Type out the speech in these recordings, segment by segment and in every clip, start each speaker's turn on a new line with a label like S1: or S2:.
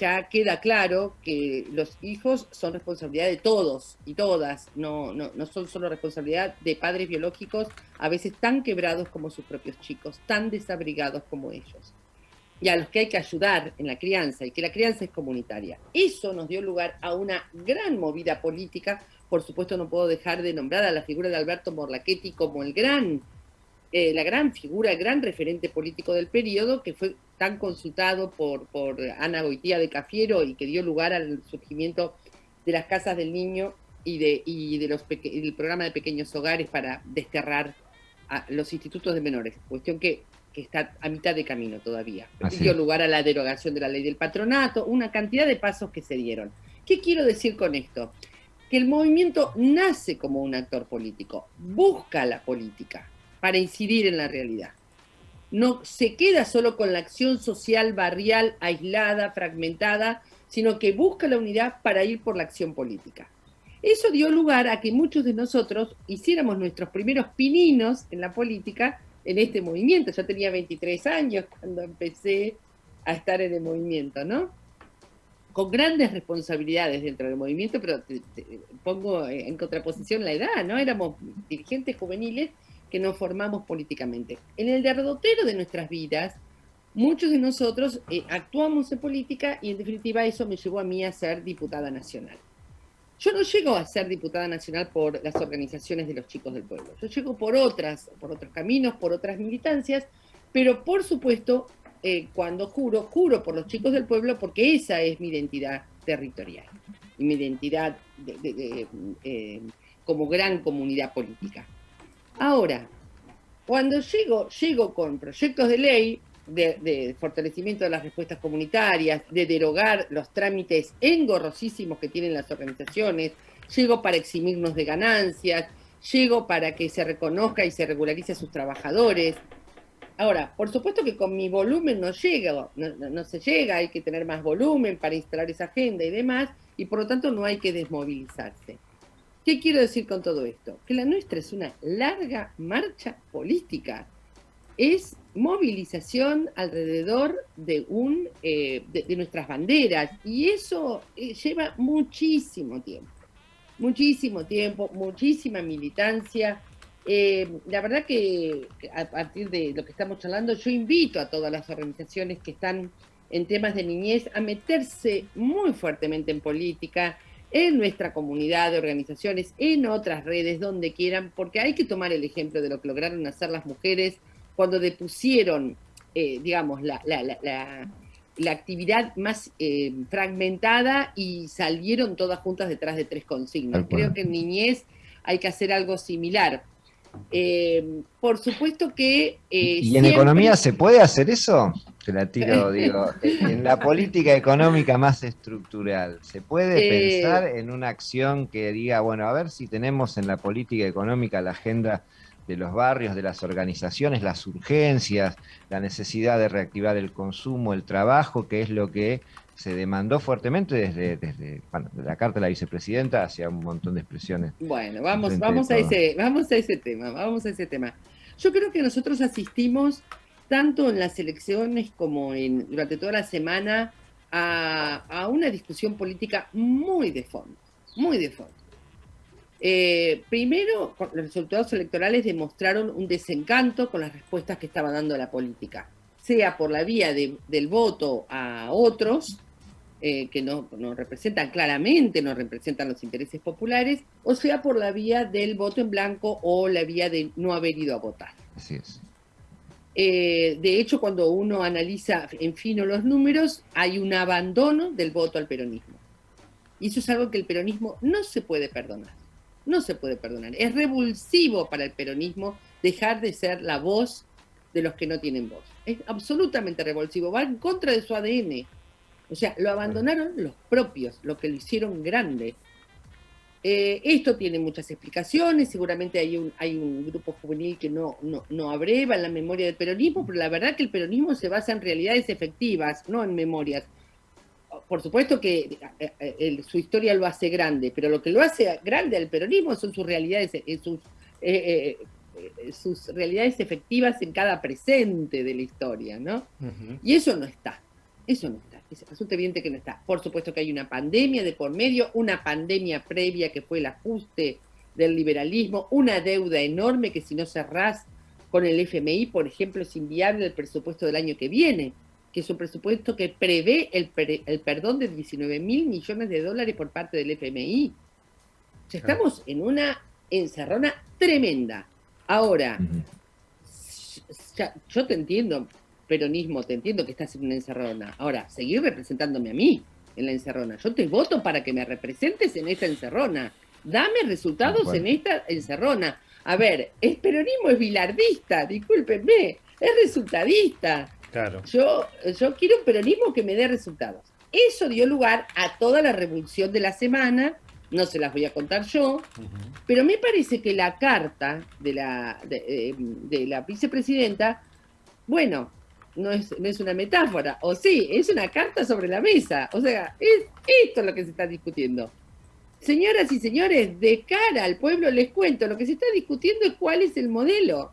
S1: ya queda claro que los hijos son responsabilidad de todos y todas, no, no, no, son solo responsabilidad de padres biológicos, a veces tan quebrados como sus propios chicos, tan desabrigados como ellos, y a los que hay que ayudar en la crianza, y que la crianza es comunitaria. Eso nos dio lugar a una gran movida política, por supuesto no puedo dejar de nombrar a la figura de Alberto Morlachetti como el gran eh, la gran figura, el gran referente político del periodo, que fue tan consultado por, por Ana Goitía de Cafiero y que dio lugar al surgimiento de las casas del niño y, de, y de los del programa de pequeños hogares para desterrar a los institutos de menores, cuestión que, que está a mitad de camino todavía. Dio lugar a la derogación de la ley del patronato, una cantidad de pasos que se dieron. ¿Qué quiero decir con esto? Que el movimiento nace como un actor político, busca la política, para incidir en la realidad. No se queda solo con la acción social barrial aislada, fragmentada, sino que busca la unidad para ir por la acción política. Eso dio lugar a que muchos de nosotros hiciéramos nuestros primeros pininos en la política en este movimiento. Yo tenía 23 años cuando empecé a estar en el movimiento, ¿no? Con grandes responsabilidades dentro del movimiento, pero pongo en contraposición la edad, ¿no? Éramos dirigentes juveniles que nos formamos políticamente. En el derrotero de nuestras vidas, muchos de nosotros eh, actuamos en política y en definitiva eso me llevó a mí a ser diputada nacional. Yo no llego a ser diputada nacional por las organizaciones de los chicos del pueblo. Yo llego por otras, por otros caminos, por otras militancias, pero por supuesto, eh, cuando juro, juro por los chicos del pueblo porque esa es mi identidad territorial y mi identidad eh, como gran comunidad política. Ahora, cuando llego, llego con proyectos de ley de, fortalecimiento de las respuestas comunitarias, de derogar los trámites engorrosísimos que tienen las organizaciones, llego para eximirnos de ganancias, llego para que se reconozca y se regularice a sus trabajadores. Ahora, por supuesto que con mi volumen no llega, no se llega, hay que tener más volumen para instalar esa agenda y demás, y por lo tanto no hay que desmovilizarse. ¿Qué quiero decir con todo esto? Que la nuestra es una larga marcha política. Es movilización alrededor de, un, eh, de, nuestras banderas y eso eh, lleva muchísimo tiempo. Muchísimo tiempo, muchísima militancia. Eh, la verdad que a partir de lo que estamos charlando, yo invito a todas las organizaciones que están en temas de niñez a meterse muy fuertemente en política, en nuestra comunidad de organizaciones, en otras redes, donde quieran, porque hay que tomar el ejemplo de lo que lograron hacer las mujeres cuando depusieron, eh, digamos, la, actividad más eh, fragmentada y salieron todas juntas detrás de tres consignas. Creo que en niñez hay que hacer algo similar. Eh, por supuesto que...
S2: ¿Y en economía se puede hacer eso? Te la tiro, digo, en la política económica más estructural, ¿se puede eh, pensar en una acción que diga, bueno, a ver si tenemos en la política económica la agenda de los barrios, de las organizaciones, las urgencias, la necesidad de reactivar el consumo, el trabajo, que es lo que se demandó fuertemente desde, desde la carta de la vicepresidenta hacia un montón de expresiones.
S1: Bueno, vamos, vamos, a ese, vamos a ese tema, vamos a ese tema. Yo creo que nosotros asistimos tanto en las elecciones como en, durante toda la semana, a, una discusión política muy de fondo, muy de fondo. Eh, primero, los resultados electorales demostraron un desencanto con las respuestas que estaba dando la política, sea por la vía del voto a otros, eh, que no, no, representan claramente, no representan los intereses populares, o sea por la vía del voto en blanco o la vía de no haber ido a votar.
S2: Así es.
S1: Eh, de hecho, cuando uno analiza en fino los números, hay un abandono del voto al peronismo. Y eso es algo que el peronismo no se puede perdonar. No se puede perdonar. Es revulsivo para el peronismo dejar de ser la voz de los que no tienen voz. Es absolutamente revulsivo. Va en contra de su ADN. O sea, lo abandonaron los propios, lo que lo hicieron grande. Eh, esto tiene muchas explicaciones, seguramente hay un, hay un grupo juvenil que no, no, abreva en la memoria del peronismo, pero la verdad que el peronismo se basa en realidades efectivas, no en memorias. Por supuesto que eh, eh, su historia lo hace grande, pero lo que lo hace grande al peronismo son sus realidades, sus, sus realidades efectivas en cada presente de la historia, ¿no? Y eso no está. Eso no está. Resulta evidente que no está. Por supuesto que hay una pandemia de por medio, una pandemia previa que fue el ajuste del liberalismo, una deuda enorme que si no cerrás con el FMI, por ejemplo, es inviable el presupuesto del año que viene, que es un presupuesto que prevé el, el perdón de 19 mil millones de dólares por parte del FMI. O sea, estamos en una encerrona tremenda. Ahora, yo te entiendo, peronismo, te entiendo que estás en una encerrona. Ahora, seguir representándome a mí en la encerrona. Yo te voto para que me representes en esta encerrona. Dame resultados en esta encerrona. A ver, el peronismo es bilardista, discúlpenme, es resultadista. Claro. Yo, yo quiero un peronismo que me dé resultados. Eso dio lugar a toda la revolución de la semana, no se las voy a contar yo, pero me parece que la carta de la, de, eh, la vicepresidenta, bueno, no es, no es, una metáfora, o sí, es una carta sobre la mesa. O sea, es esto lo que se está discutiendo. Señoras y señores, de cara al pueblo les cuento, lo que se está discutiendo es cuál es el modelo.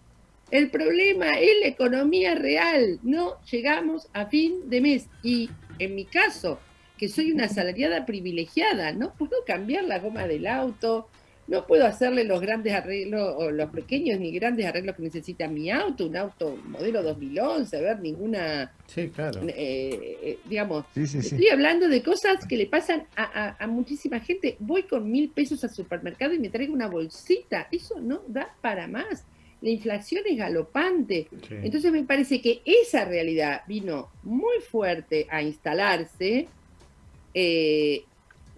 S1: El problema es la economía real. No llegamos a fin de mes. Y en mi caso, que soy una asalariada privilegiada, no puedo cambiar la goma del auto, no puedo hacerle los grandes arreglos, o los pequeños ni grandes arreglos que necesita mi auto, un auto modelo 2011, ver ninguna...
S3: Sí, claro.
S1: Eh, eh, digamos, estoy hablando de cosas que le pasan a, muchísima gente. Voy con mil pesos al supermercado y me traigo una bolsita. Eso no da para más. La inflación es galopante. Entonces me parece que esa realidad vino muy fuerte a instalarse. Eh,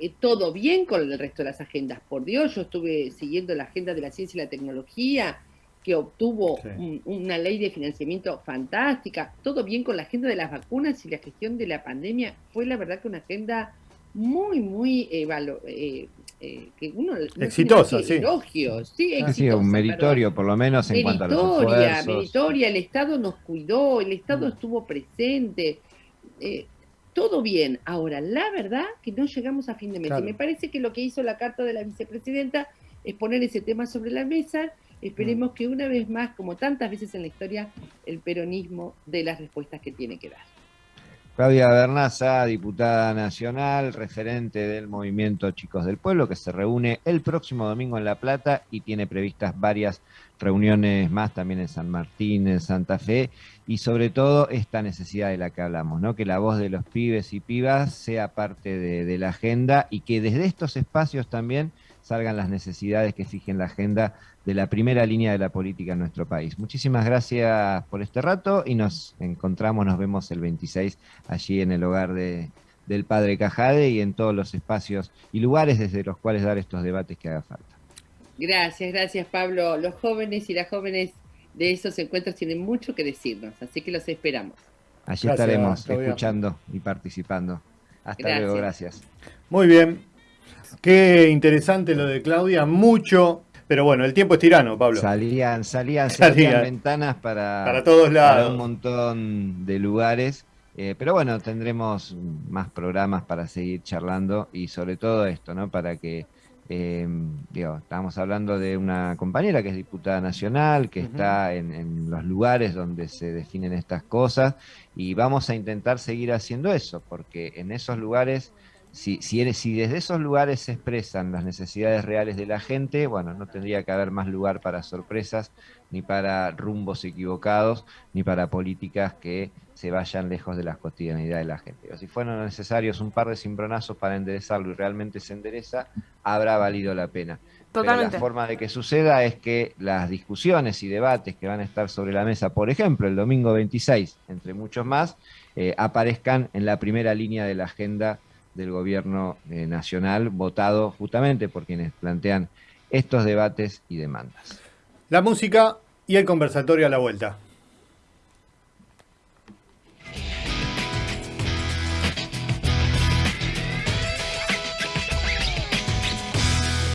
S1: eh, todo bien con el resto de las agendas. Por Dios, yo estuve siguiendo la agenda de la ciencia y la tecnología, que obtuvo una ley de financiamiento fantástica. Todo bien con la agenda de las vacunas y la gestión de la pandemia. Fue la verdad que una agenda muy, muy eh, eh, que uno
S3: exitosa, sí.
S1: Elogios, sí,
S2: ha sido un meritorio, por lo menos en cuanto a los esfuerzos.
S1: Meritoria, el Estado nos cuidó, el Estado mm. estuvo presente todo bien. Ahora, la verdad que no llegamos a fin de mes. Y me parece que lo que hizo la carta de la vicepresidenta es poner ese tema sobre la mesa. Esperemos mm. que una vez más, como tantas veces en la historia, el peronismo dé las respuestas que tiene que dar.
S2: Claudia Bernaza, diputada nacional, referente del movimiento Chicos del Pueblo, que se reúne el próximo domingo en La Plata y tiene previstas varias reuniones más también en San Martín, en Santa Fe, y sobre todo esta necesidad de la que hablamos, ¿no? que la voz de los pibes y pibas sea parte de, la agenda y que desde estos espacios también salgan las necesidades que fijen la agenda de la primera línea de la política en nuestro país. Muchísimas gracias por este rato y nos encontramos, nos vemos el 26 allí en el hogar de, del Padre Cajade y en todos los espacios y lugares desde los cuales dar estos debates que haga falta.
S1: Gracias, gracias Pablo. Los jóvenes y las jóvenes de esos encuentros tienen mucho que decirnos, así que los esperamos.
S2: Allí estaremos escuchando y participando. Hasta luego, gracias.
S3: Muy bien. Qué interesante lo de Claudia, mucho pero bueno, el tiempo es tirano, Pablo.
S2: Salían, salían, salían, ventanas para,
S3: para todos lados.
S2: un montón de lugares. Eh, pero bueno, tendremos más programas para seguir charlando y sobre todo esto, ¿no? Para que, eh, digo, estamos hablando de una compañera que es diputada nacional, que está en, en, los lugares donde se definen estas cosas y vamos a intentar seguir haciendo eso, porque en esos lugares si, si, si, desde esos lugares se expresan las necesidades reales de la gente, bueno, no tendría que haber más lugar para sorpresas, ni para rumbos equivocados, ni para políticas que se vayan lejos de la cotidianidad de la gente. O si fueron necesarios un par de cimbronazos para enderezarlo y realmente se endereza, habrá valido la pena. Totalmente. Pero la forma de que suceda es que las discusiones y debates que van a estar sobre la mesa, por ejemplo, el domingo 26, entre muchos más, eh, aparezcan en la primera línea de la agenda del gobierno eh, nacional, votado justamente por quienes plantean estos debates y demandas.
S3: La música y el conversatorio a la vuelta.